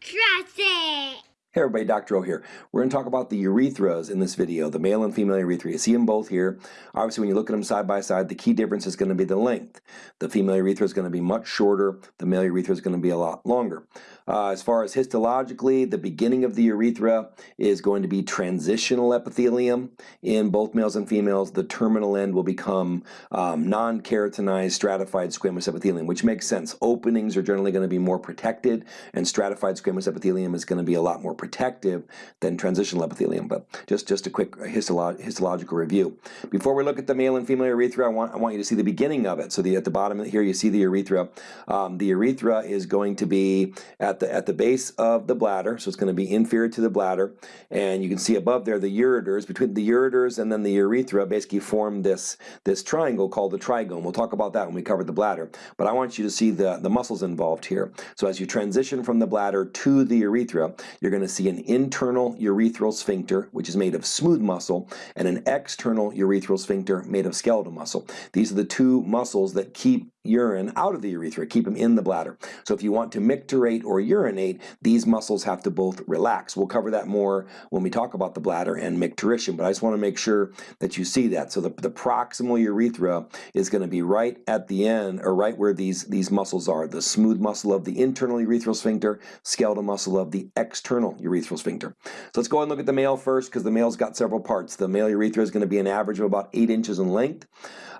Trust it! Hey everybody, Dr. O here. We're going to talk about the urethras in this video, the male and female urethra. You see them both here. Obviously, when you look at them side by side, the key difference is going to be the length. The female urethra is going to be much shorter. The male urethra is going to be a lot longer. Uh, as far as histologically, the beginning of the urethra is going to be transitional epithelium. In both males and females, the terminal end will become um, non-keratinized stratified squamous epithelium, which makes sense. Openings are generally going to be more protected, and stratified squamous epithelium is going to be a lot more protective than transitional epithelium. But just, just a quick histolo histological review. Before we look at the male and female urethra, I want, I want you to see the beginning of it. So the, at the bottom here, you see the urethra. Um, the urethra is going to be at the, at the base of the bladder, so it's going to be inferior to the bladder. And you can see above there the ureters. Between the ureters and then the urethra basically form this, this triangle called the trigone. We'll talk about that when we cover the bladder. But I want you to see the, the muscles involved here. So as you transition from the bladder to the urethra, you're going to see an internal urethral sphincter, which is made of smooth muscle, and an external urethral sphincter made of skeletal muscle. These are the two muscles that keep urine out of the urethra, keep them in the bladder. So if you want to micturate or urinate, these muscles have to both relax. We'll cover that more when we talk about the bladder and micturition, but I just want to make sure that you see that. So the, the proximal urethra is going to be right at the end, or right where these, these muscles are, the smooth muscle of the internal urethral sphincter, skeletal muscle of the external urethral sphincter. So let's go and look at the male first, because the male's got several parts. The male urethra is going to be an average of about 8 inches in length.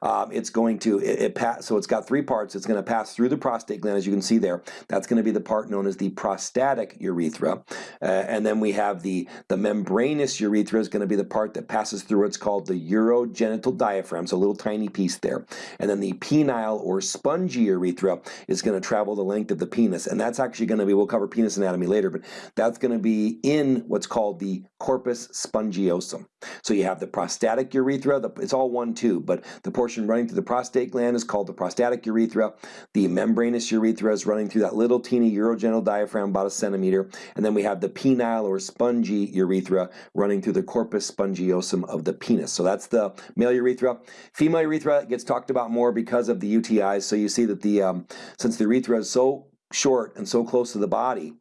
Um, it's going to, it, it pass, so it's got three parts. It's going to pass through the prostate gland, as you can see there. That's going to be the part known as the prostatic urethra. Uh, and then we have the, the membranous urethra is going to be the part that passes through what's called the urogenital diaphragm, so a little tiny piece there. And then the penile or spongy urethra is going to travel the length of the penis. And that's actually going to be, we'll cover penis anatomy later, but that's going to be in what's called the corpus spongiosum. So you have the prostatic urethra, the, it's all one tube, but the portion running through the prostate gland is called the prostatic urethra. The membranous urethra is running through that little teeny urogenital diaphragm, about a centimeter. And then we have the penile or spongy urethra running through the corpus spongiosum of the penis. So that's the male urethra. Female urethra gets talked about more because of the UTIs. So you see that the um, since the urethra is so short and so close to the body,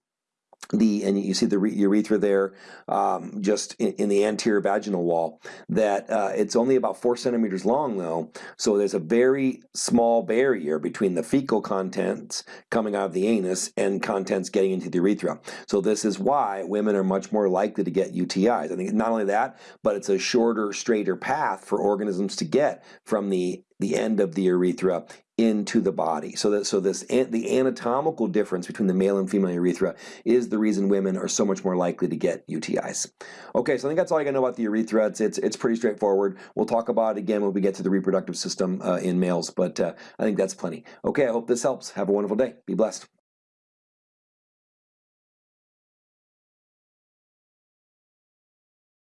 the and you see the urethra there um, just in, in, the anterior vaginal wall that uh, it's only about four centimeters long though. So there's a very small barrier between the fecal contents coming out of the anus and contents getting into the urethra. So this is why women are much more likely to get UTIs I think not only that but it's a shorter straighter path for organisms to get from the the end of the urethra into the body. So that so this the anatomical difference between the male and female urethra is the reason women are so much more likely to get UTIs. Okay, so I think that's all I got to know about the urethra. It's it's, it's pretty straightforward. We'll talk about it again when we get to the reproductive system uh, in males, but uh, I think that's plenty. Okay, I hope this helps. Have a wonderful day. Be blessed.